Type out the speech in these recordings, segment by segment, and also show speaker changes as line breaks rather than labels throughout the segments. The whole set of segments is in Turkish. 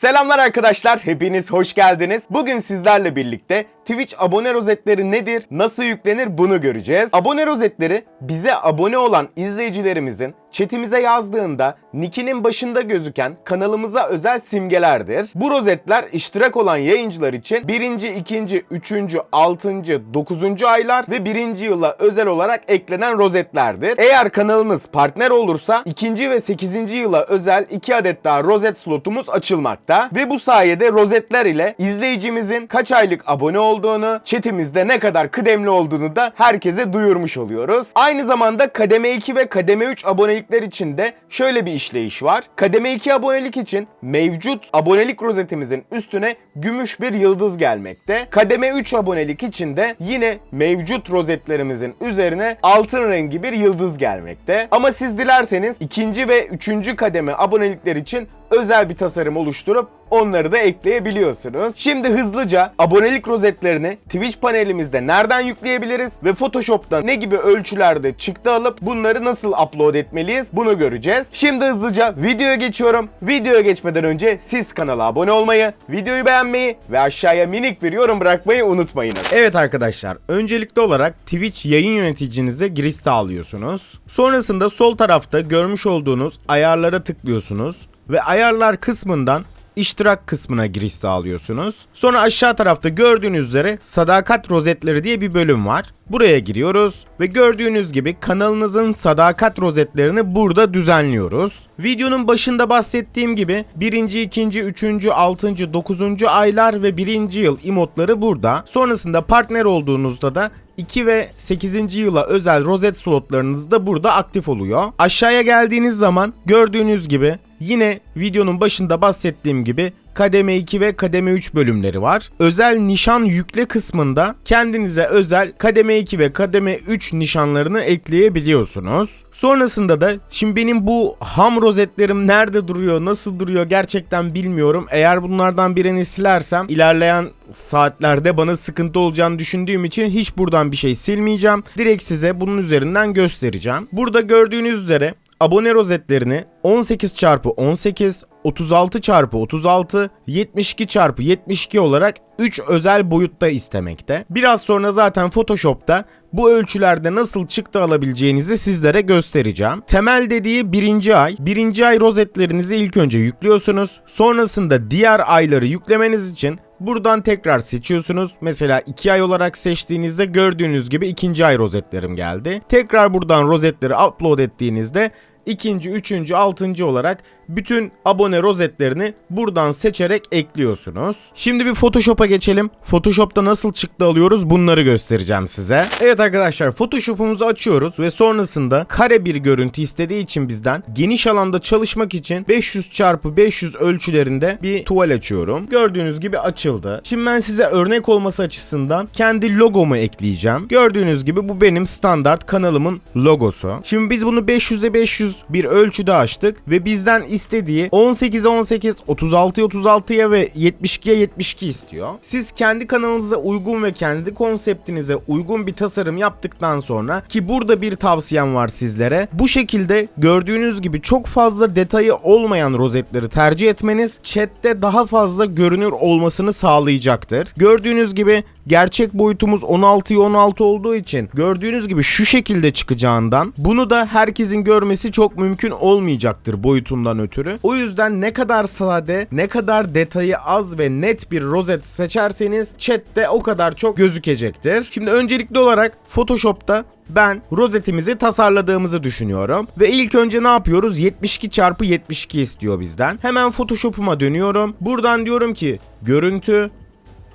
Selamlar arkadaşlar, hepiniz hoş geldiniz. Bugün sizlerle birlikte Twitch abone rozetleri nedir, nasıl yüklenir bunu göreceğiz. Abone rozetleri bize abone olan izleyicilerimizin chatimize yazdığında nickinin başında gözüken kanalımıza özel simgelerdir. Bu rozetler iştirak olan yayıncılar için 1. 2. 3. 6. 9. aylar ve 1. yıla özel olarak eklenen rozetlerdir. Eğer kanalınız partner olursa 2. ve 8. yıla özel 2 adet daha rozet slotumuz açılmakta ve bu sayede rozetler ile izleyicimizin kaç aylık abone olduğunu, chatimizde ne kadar kıdemli olduğunu da herkese duyurmuş oluyoruz. Aynı zamanda kademe 2 ve kademe 3 abonelikler için de şöyle bir işleyiş var. Kademe 2 abonelik için mevcut abonelik rozetimizin üstüne gümüş bir yıldız gelmekte. Kademe 3 abonelik için de yine mevcut rozetlerimizin üzerine altın rengi bir yıldız gelmekte. Ama siz dilerseniz ikinci ve üçüncü kademe abonelikler için özel bir tasarım oluşturup onları da ekleyebiliyorsunuz. Şimdi hızlıca abonelik rozetlerini Twitch panelimizde nereden yükleyebiliriz ve Photoshop'ta ne gibi ölçülerde çıktı alıp bunları nasıl upload etmeliyiz bunu göreceğiz. Şimdi hızlıca videoya geçiyorum. Videoya geçmeden önce siz kanala abone olmayı, videoyu beğenmeyi ve aşağıya minik bir yorum bırakmayı unutmayınız. Evet arkadaşlar, öncelikli olarak Twitch yayın yöneticinize giriş sağlıyorsunuz. Sonrasında sol tarafta görmüş olduğunuz ayarlara tıklıyorsunuz ve ayarlar kısmından iştirak kısmına giriş sağlıyorsunuz. Sonra aşağı tarafta gördüğünüz üzere sadakat rozetleri diye bir bölüm var. Buraya giriyoruz ve gördüğünüz gibi kanalınızın sadakat rozetlerini burada düzenliyoruz. Videonun başında bahsettiğim gibi 1. 2. 3. 6. 9. aylar ve 1. yıl emotları burada. Sonrasında partner olduğunuzda da 2 ve 8. yıla özel rozet slotlarınız da burada aktif oluyor. Aşağıya geldiğiniz zaman gördüğünüz gibi yine videonun başında bahsettiğim gibi kademe 2 ve kademe 3 bölümleri var. Özel nişan yükle kısmında kendinize özel kademe 2 ve kademe 3 nişanlarını ekleyebiliyorsunuz. Sonrasında da şimdi benim bu ham rozetlerim nerede duruyor, nasıl duruyor gerçekten bilmiyorum. Eğer bunlardan birini silersem ilerleyen saatlerde bana sıkıntı olacağını düşündüğüm için hiç buradan bir şey silmeyeceğim. Direkt size bunun üzerinden göstereceğim. Burada gördüğünüz üzere abone rozetlerini 18 çarpı 18, 36 çarpı 36, 72 çarpı 72 olarak 3 özel boyutta istemekte. Biraz sonra zaten Photoshop'ta bu ölçülerde nasıl çıktı alabileceğinizi sizlere göstereceğim. Temel dediği birinci ay. Birinci ay rozetlerinizi ilk önce yüklüyorsunuz. Sonrasında diğer ayları yüklemeniz için Buradan tekrar seçiyorsunuz. Mesela 2 ay olarak seçtiğinizde gördüğünüz gibi ikinci ay rozetlerim geldi. Tekrar buradan rozetleri upload ettiğinizde ikinci, üçüncü, altıncı olarak bütün abone rozetlerini buradan seçerek ekliyorsunuz. Şimdi bir Photoshop'a geçelim. Photoshop'ta nasıl çıktı alıyoruz bunları göstereceğim size. Evet arkadaşlar Photoshop'umuzu açıyoruz ve sonrasında kare bir görüntü istediği için bizden geniş alanda çalışmak için 500 çarpı 500 ölçülerinde bir tuval açıyorum. Gördüğünüz gibi açıldı. Şimdi ben size örnek olması açısından kendi logomu ekleyeceğim. Gördüğünüz gibi bu benim standart kanalımın logosu. Şimdi biz bunu 500'e 500 bir ölçüde açtık ve bizden istediği 18'e 18, 36'ya 36'ya ve 72'ye 72 istiyor. Siz kendi kanalınıza uygun ve kendi konseptinize uygun bir tasarım yaptıktan sonra ki burada bir tavsiyem var sizlere. Bu şekilde gördüğünüz gibi çok fazla detayı olmayan rozetleri tercih etmeniz chatte daha fazla görünür olmasını sağlayacaktır. Gördüğünüz gibi gerçek boyutumuz 16'ya 16 olduğu için gördüğünüz gibi şu şekilde çıkacağından bunu da herkesin görmesi çok mümkün olmayacaktır boyutundan ötürü. O yüzden ne kadar sade, ne kadar detayı az ve net bir rozet seçerseniz chatte o kadar çok gözükecektir. Şimdi öncelikli olarak Photoshop'ta ben rozetimizi tasarladığımızı düşünüyorum. Ve ilk önce ne yapıyoruz? 72 çarpı 72 istiyor bizden. Hemen Photoshop'uma dönüyorum. Buradan diyorum ki görüntü,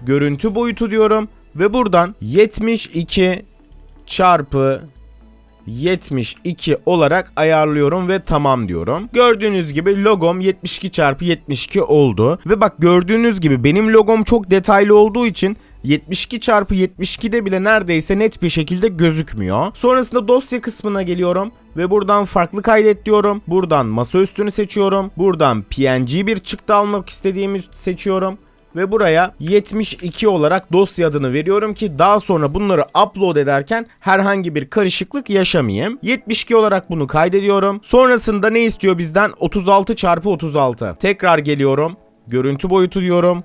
görüntü boyutu diyorum. Ve buradan 72 çarpı 72 olarak ayarlıyorum ve tamam diyorum. Gördüğünüz gibi logom 72 çarpı 72 oldu. Ve bak gördüğünüz gibi benim logom çok detaylı olduğu için 72 çarpı 72'de bile neredeyse net bir şekilde gözükmüyor. Sonrasında dosya kısmına geliyorum ve buradan farklı kaydet diyorum. Buradan masaüstünü seçiyorum. Buradan PNG bir çıktı almak istediğimi seçiyorum ve buraya 72 olarak dosya adını veriyorum ki daha sonra bunları upload ederken herhangi bir karışıklık yaşamayayım. 72 olarak bunu kaydediyorum. Sonrasında ne istiyor bizden? 36 çarpı 36. Tekrar geliyorum görüntü boyutu diyorum.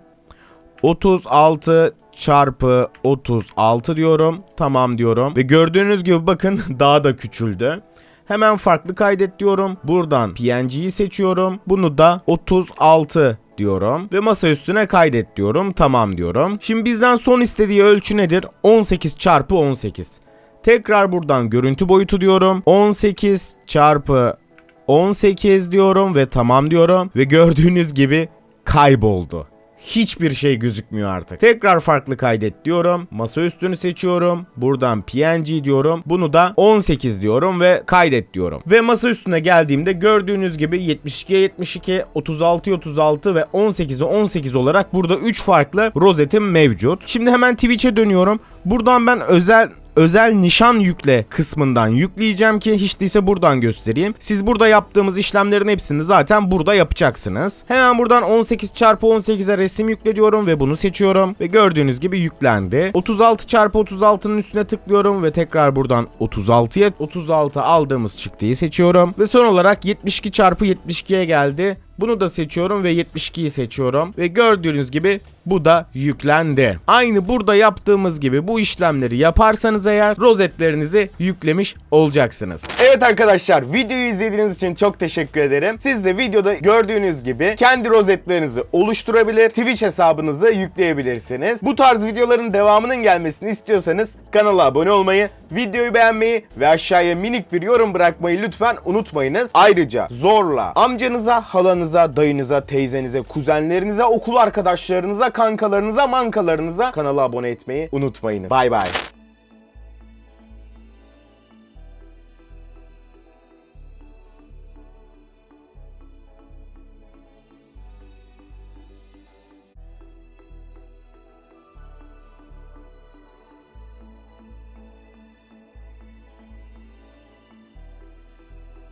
36 çarpı 36 diyorum. Tamam diyorum. Ve gördüğünüz gibi bakın daha da küçüldü. Hemen farklı kaydet diyorum. Buradan PNG'yi seçiyorum. Bunu da 36 diyorum ve masa üstüne kaydet diyorum. Tamam diyorum. Şimdi bizden son istediği ölçü nedir? 18 çarpı 18. Tekrar buradan görüntü boyutu diyorum. 18 çarpı 18 diyorum ve tamam diyorum. Ve gördüğünüz gibi kayboldu. Hiçbir şey gözükmüyor artık. Tekrar farklı kaydet diyorum. Masa üstünü seçiyorum. Buradan PNG diyorum. Bunu da 18 diyorum ve kaydet diyorum. Ve masa üstüne geldiğimde gördüğünüz gibi 72'ye 72, 36'ya 36 ve 18'e 18 olarak burada 3 farklı rozetim mevcut. Şimdi hemen Twitch'e dönüyorum. Buradan ben özel özel nişan yükle kısmından yükleyeceğim ki hiç değilse buradan göstereyim. Siz burada yaptığımız işlemlerin hepsini zaten burada yapacaksınız. Hemen buradan 18 çarpı 18'e resim yükle diyorum ve bunu seçiyorum. Ve gördüğünüz gibi yüklendi. 36 çarpı 36'nın üstüne tıklıyorum ve tekrar buradan 36'ya 36 aldığımız çıktıyı seçiyorum. Ve son olarak 72 çarpı 72'ye geldi. Bunu da seçiyorum ve 72'yi seçiyorum. Ve gördüğünüz gibi bu da yüklendi. Aynı burada yaptığımız gibi bu işlemleri yaparsanız eğer rozetlerinizi yüklemiş olacaksınız. Evet arkadaşlar videoyu izlediğiniz için çok teşekkür ederim. Siz de videoda gördüğünüz gibi kendi rozetlerinizi oluşturabilir, Twitch hesabınızı yükleyebilirsiniz. Bu tarz videoların devamının gelmesini istiyorsanız kanala abone olmayı, videoyu beğenmeyi ve aşağıya minik bir yorum bırakmayı lütfen unutmayınız. Ayrıca zorla amcanıza, halanıza, dayınıza, teyzenize, kuzenlerinize, okul arkadaşlarınıza, kankalarınıza, mankalarınıza kanala abone etmeyi unutmayınız. Bay bay.